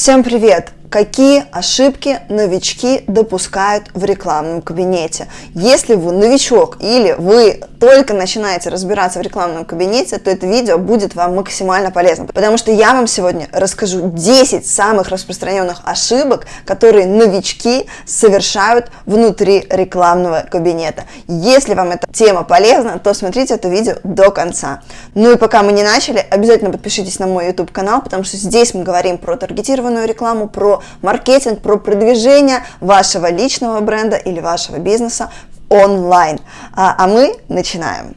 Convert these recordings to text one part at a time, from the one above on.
Всем привет! Какие ошибки новички допускают в рекламном кабинете? Если вы новичок или вы только начинаете разбираться в рекламном кабинете, то это видео будет вам максимально полезно, потому что я вам сегодня расскажу 10 самых распространенных ошибок, которые новички совершают внутри рекламного кабинета. Если вам эта тема полезна, то смотрите это видео до конца. Ну и пока мы не начали, обязательно подпишитесь на мой YouTube канал, потому что здесь мы говорим про таргетированную рекламу, про маркетинг, про продвижение вашего личного бренда или вашего бизнеса онлайн. А, а мы начинаем.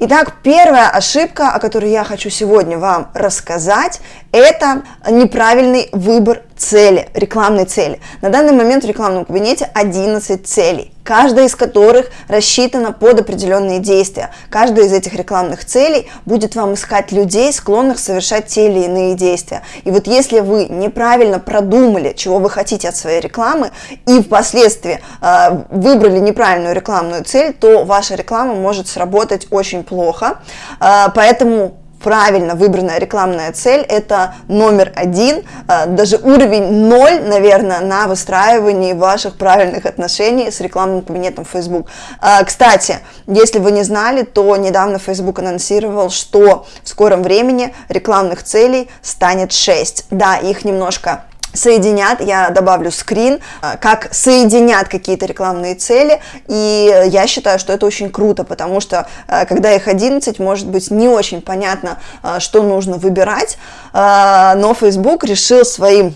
Итак, первая ошибка, о которой я хочу сегодня вам рассказать, это неправильный выбор цели, рекламной цели. На данный момент в рекламном кабинете 11 целей, каждая из которых рассчитана под определенные действия. Каждая из этих рекламных целей будет вам искать людей, склонных совершать те или иные действия. И вот если вы неправильно продумали, чего вы хотите от своей рекламы, и впоследствии э, выбрали неправильную рекламную цель, то ваша реклама может сработать очень плохо. Э, поэтому правильно выбранная рекламная цель – это номер один, а, даже уровень ноль, наверное, на выстраивании ваших правильных отношений с рекламным кабинетом Facebook. А, кстати, если вы не знали, то недавно Facebook анонсировал, что в скором времени рекламных целей станет 6. Да, их немножко соединят, я добавлю скрин, а, как соединят какие-то рекламные цели, и я считаю, что это очень круто, потому что а, когда их 11, может быть не очень понятно, что нужно выбирать, но Facebook решил своим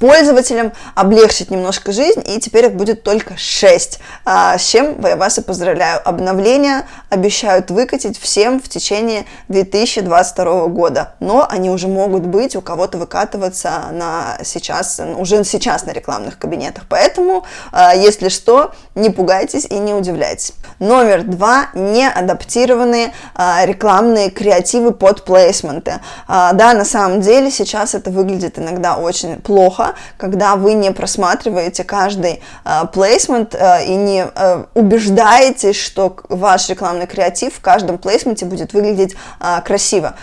пользователям облегчить немножко жизнь, и теперь их будет только 6, с чем я вас и поздравляю. Обновления обещают выкатить всем в течение 2022 года, но они уже могут быть, у кого-то выкатываться на сейчас сейчас, уже сейчас на рекламных кабинетах. Поэтому, а, если что, не пугайтесь и не удивляйтесь. Номер два – неадаптированные а, рекламные креативы под плейсменты. А, да, на самом деле сейчас это выглядит иногда очень плохо, когда вы не просматриваете каждый плейсмент и не убеждаетесь, что ваш рекламный креатив в каждом плейсменте будет выглядеть красиво.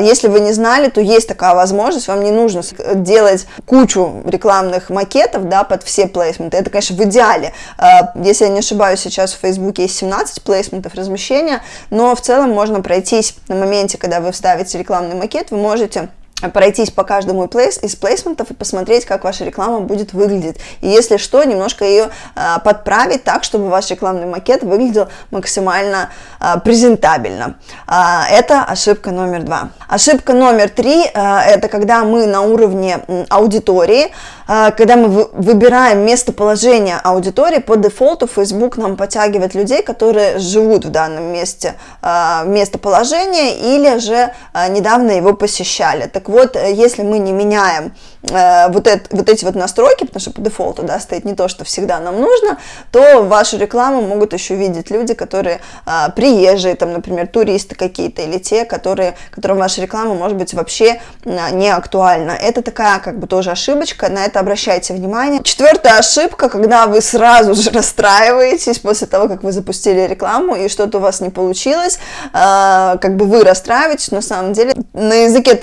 Если вы не знали, то есть такая возможность, вам не нужно делать кучу рекламных макетов, да, под все плейсменты. Это, конечно, в идеале. А, если я не ошибаюсь, сейчас в Фейсбуке есть 17 плейсментов размещения, но в целом можно пройтись на моменте, когда вы вставите рекламный макет, вы можете пройтись по каждому из плейсментов и посмотреть, как ваша реклама будет выглядеть. И если что, немножко ее а, подправить так, чтобы ваш рекламный макет выглядел максимально а, презентабельно. А, это ошибка номер два. Ошибка номер три это когда мы на уровне аудитории, когда мы вы, выбираем местоположение аудитории, по дефолту Facebook нам подтягивает людей, которые живут в данном месте местоположения или же недавно его посещали. Так вот, э, если мы не меняем э, вот, это, вот эти вот настройки, потому что по дефолту да, стоит не то, что всегда нам нужно, то вашу рекламу могут еще видеть люди, которые э, приезжие, там, например, туристы какие-то, или те, которые, которым ваша реклама может быть вообще э, не актуальна. Это такая как бы тоже ошибочка, на это обращайте внимание. Четвертая ошибка, когда вы сразу же расстраиваетесь после того, как вы запустили рекламу, и что-то у вас не получилось, э, как бы вы расстраиваетесь, на самом деле на языке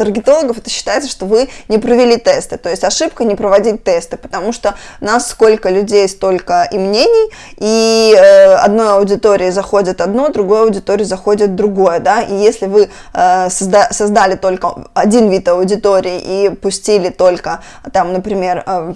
таргетологов это считается, что вы не провели тесты. То есть ошибка не проводить тесты, потому что нас сколько людей, столько и мнений, и э, одной аудитории заходит одно, другой аудитории заходит другое, да, и если вы э, созда создали только один вид аудитории и пустили только, там, например, э,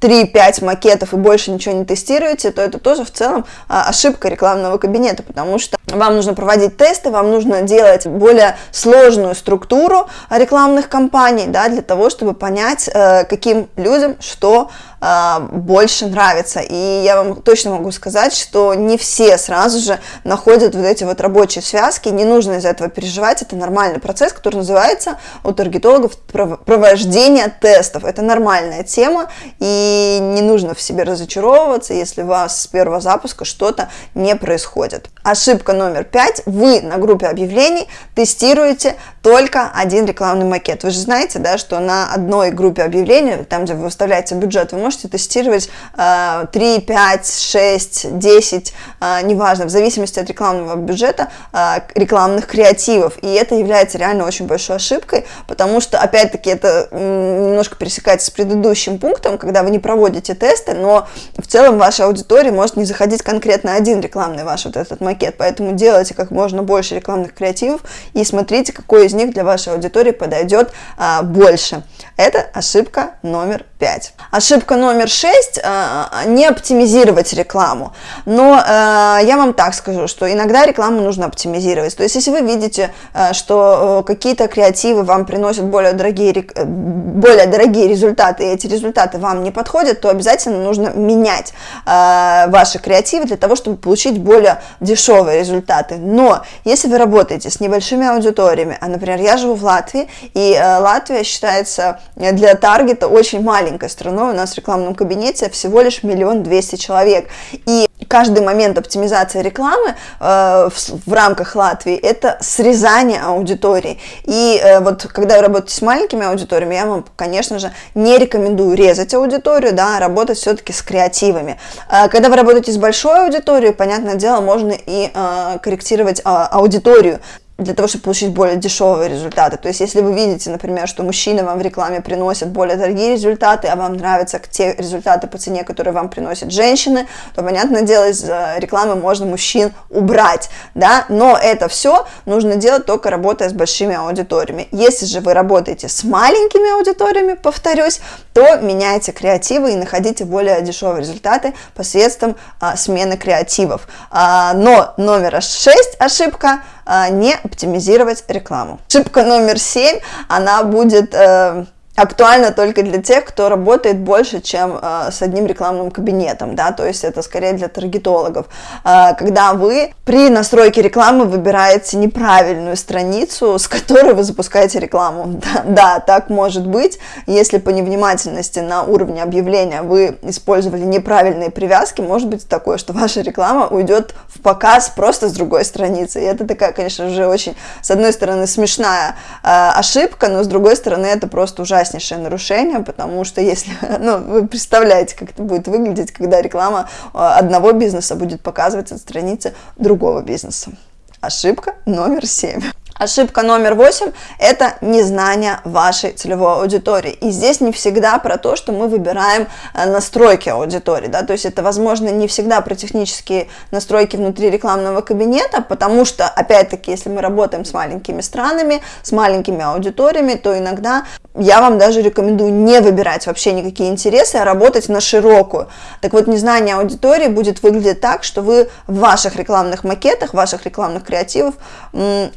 3-5 макетов и больше ничего не тестируете, то это тоже в целом а, ошибка рекламного кабинета, потому что вам нужно проводить тесты, вам нужно делать более сложную структуру рекламных кампаний, да, для того, чтобы понять, э, каким людям что больше нравится. И я вам точно могу сказать, что не все сразу же находят вот эти вот рабочие связки, не нужно из-за этого переживать, это нормальный процесс, который называется у таргетологов провождение тестов. Это нормальная тема, и не нужно в себе разочаровываться, если у вас с первого запуска что-то не происходит. Ошибка номер пять. Вы на группе объявлений тестируете только один рекламный макет. Вы же знаете, да, что на одной группе объявлений, там, где вы выставляете бюджет, вы можете тестировать э, 3, 5, 6, 10, э, неважно, в зависимости от рекламного бюджета, э, рекламных креативов. И это является реально очень большой ошибкой, потому что, опять-таки, это немножко пересекается с предыдущим пунктом, когда вы не проводите тесты, но в целом ваша аудитория может не заходить конкретно один рекламный ваш вот этот макет, поэтому делайте как можно больше рекламных креативов и смотрите, какой из них для вашей аудитории подойдет а, больше. Это ошибка номер 5. Ошибка номер 6 а, не оптимизировать рекламу. Но а, я вам так скажу, что иногда рекламу нужно оптимизировать. То есть, если вы видите, а, что какие-то креативы вам приносят более дорогие, более дорогие результаты, и эти результаты вам не подходят, то обязательно нужно менять ваши креативы для того, чтобы получить более дешевые результаты. Но если вы работаете с небольшими аудиториями, а, например, я живу в Латвии, и Латвия считается для таргета очень маленькой страной, у нас в рекламном кабинете всего лишь миллион двести человек, и каждый момент оптимизации рекламы э, в, в рамках Латвии это срезание аудитории. И э, вот когда вы работаете с маленькими аудиториями, я вам, конечно же, не рекомендую резать аудиторию, да, а работать все-таки с креативами. Э, когда вы работаете с большой аудиторией, понятное дело, можно и э, корректировать э, аудиторию для того, чтобы получить более дешевые результаты. То есть, если вы видите, например, что мужчины вам в рекламе приносят более дорогие результаты, а вам нравятся те результаты по цене, которые вам приносят женщины, то, понятное дело, из рекламы можно мужчин убрать, да, но это все нужно делать только работая с большими аудиториями. Если же вы работаете с маленькими аудиториями, повторюсь, то меняйте креативы и находите более дешевые результаты посредством а, смены креативов. А, но номер 6 ошибка – а, не оптимизировать рекламу. Ошибка номер семь, она будет э, актуально только для тех, кто работает больше, чем э, с одним рекламным кабинетом, да, то есть это скорее для таргетологов. Э, когда вы при настройке рекламы выбираете неправильную страницу, с которой вы запускаете рекламу. Да, да, так может быть, если по невнимательности на уровне объявления вы использовали неправильные привязки, может быть такое, что ваша реклама уйдет в показ просто с другой страницы. И это такая, конечно, уже очень, с одной стороны, смешная э, ошибка, но с другой стороны, это просто ужасно ужаснейшее нарушение, потому что если, ну, вы представляете, как это будет выглядеть, когда реклама э, одного бизнеса будет показывать от страницы другого бизнеса. Ошибка номер семь. Ошибка номер восемь – это незнание вашей целевой аудитории. И здесь не всегда про то, что мы выбираем э, настройки аудитории, да, то есть это, возможно, не всегда про технические настройки внутри рекламного кабинета, потому что, опять-таки, если мы работаем с маленькими странами, с маленькими аудиториями, то иногда я вам даже рекомендую не выбирать вообще никакие интересы, а работать на широкую. Так вот, незнание аудитории будет выглядеть так, что вы в ваших рекламных макетах, в ваших рекламных креативах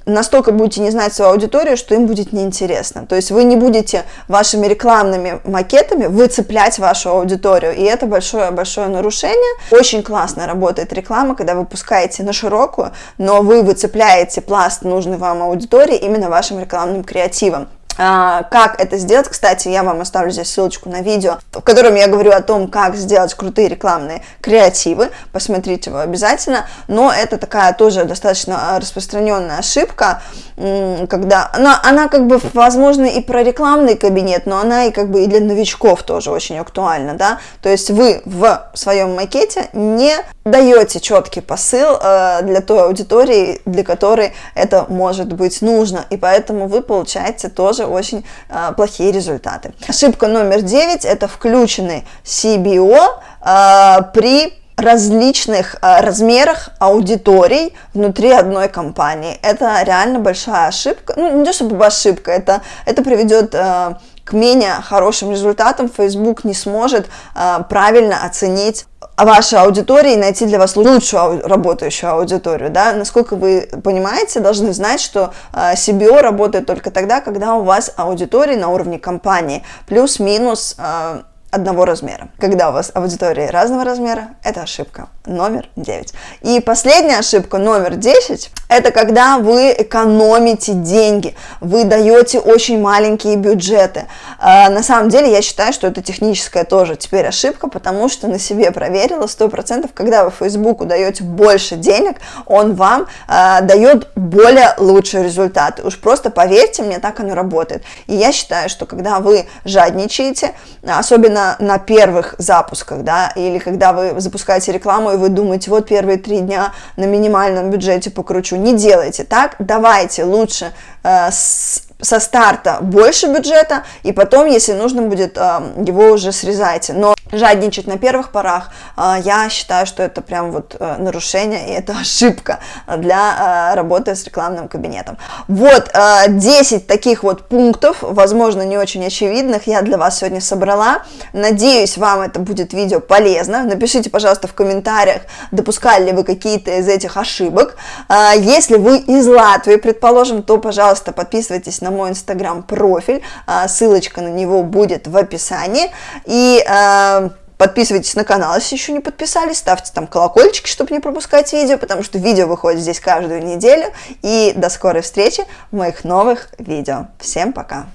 настолько будете не знать свою аудиторию, что им будет неинтересно. То есть вы не будете вашими рекламными макетами выцеплять вашу аудиторию, и это большое-большое нарушение. Очень классно работает реклама, когда вы пускаете на широкую, но вы выцепляете пласт нужной вам аудитории именно вашим рекламным креативом. А, как это сделать, кстати, я вам оставлю здесь ссылочку на видео, в котором я говорю о том, как сделать крутые рекламные креативы, посмотрите его обязательно, но это такая тоже достаточно распространенная ошибка, когда она, она как бы, возможно, и про рекламный кабинет, но она и как бы и для новичков тоже очень актуальна, да, то есть вы в своем макете не даете четкий посыл э, для той аудитории, для которой это может быть нужно, и поэтому вы получаете тоже очень э, плохие результаты. Ошибка номер 9 это включенный CBO э, при различных э, размерах аудиторий внутри одной компании. Это реально большая ошибка. Ну, не то чтобы ошибка, это, это приведет э, к менее хорошим результатам. Facebook не сможет э, правильно оценить вашей аудитории и найти для вас лучшую работающую аудиторию. Да? Насколько вы понимаете, должны знать, что э, CBO работает только тогда, когда у вас аудитория на уровне компании. Плюс-минус... Э, одного размера. Когда у вас аудитория разного размера, это ошибка номер 9. И последняя ошибка номер 10, это когда вы экономите деньги, вы даете очень маленькие бюджеты. А, на самом деле я считаю, что это техническая тоже теперь ошибка, потому что на себе проверила 100%, когда вы Фейсбуку даете больше денег, он вам а, дает более лучшие результаты. Уж просто поверьте мне, так оно работает. И я считаю, что когда вы жадничаете, особенно на первых запусках, да, или когда вы запускаете рекламу и вы думаете, вот первые три дня на минимальном бюджете покручу, не делайте так, давайте лучше э, с со старта больше бюджета, и потом, если нужно будет, э, его уже срезайте. Но жадничать на первых порах, э, я считаю, что это прям вот э, нарушение, и это ошибка для работы с рекламным кабинетом. Вот 10 таких вот пунктов, возможно, не очень очевидных, я для вас сегодня собрала. Надеюсь, вам это будет видео полезно. Напишите, пожалуйста, в комментариях, допускали ли вы какие-то из этих ошибок. Если вы из Латвии, предположим, то, пожалуйста, подписывайтесь на мой инстаграм-профиль, а, ссылочка на него будет в описании, и а, Подписывайтесь на канал, если еще не подписались, ставьте там колокольчики, чтобы не пропускать видео, потому что видео выходит здесь каждую неделю. И до скорой встречи в моих новых видео. Всем пока!